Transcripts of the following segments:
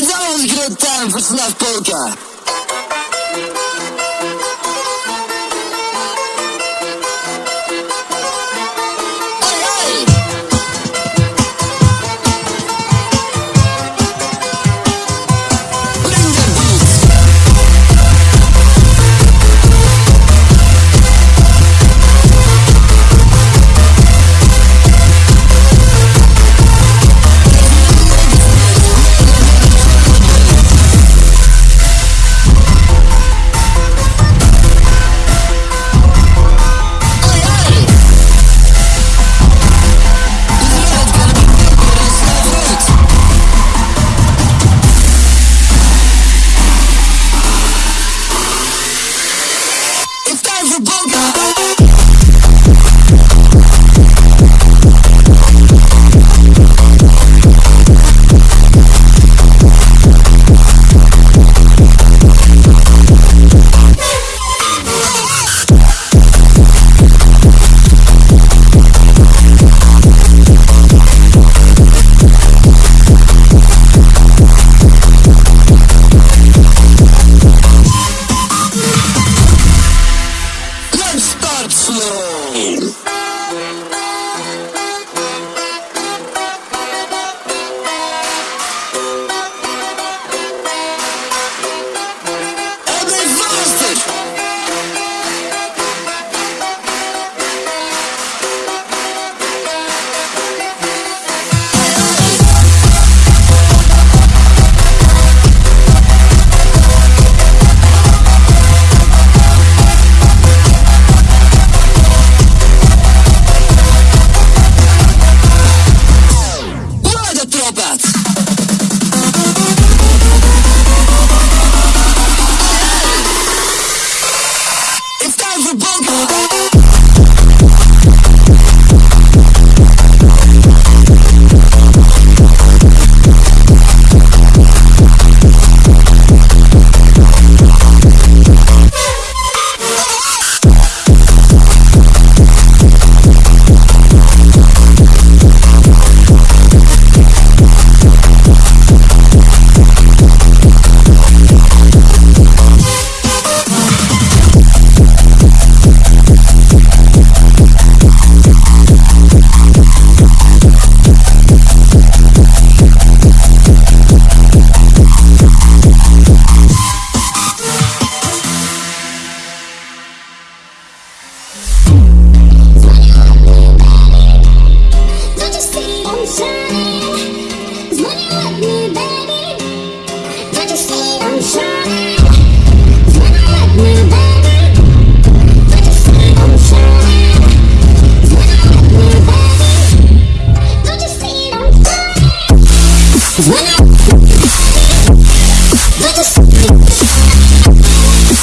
Wiedziałem, że grę ten wyczyna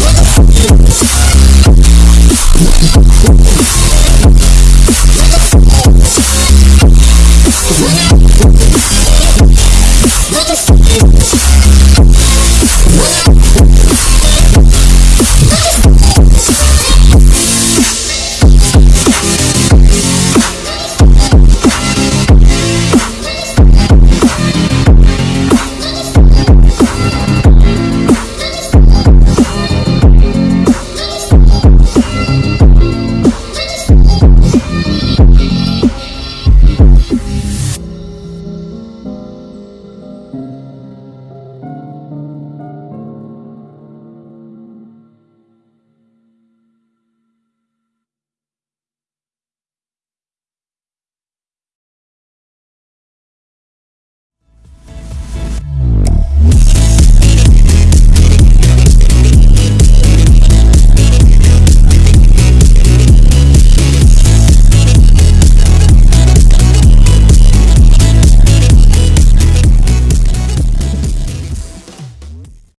Yeah.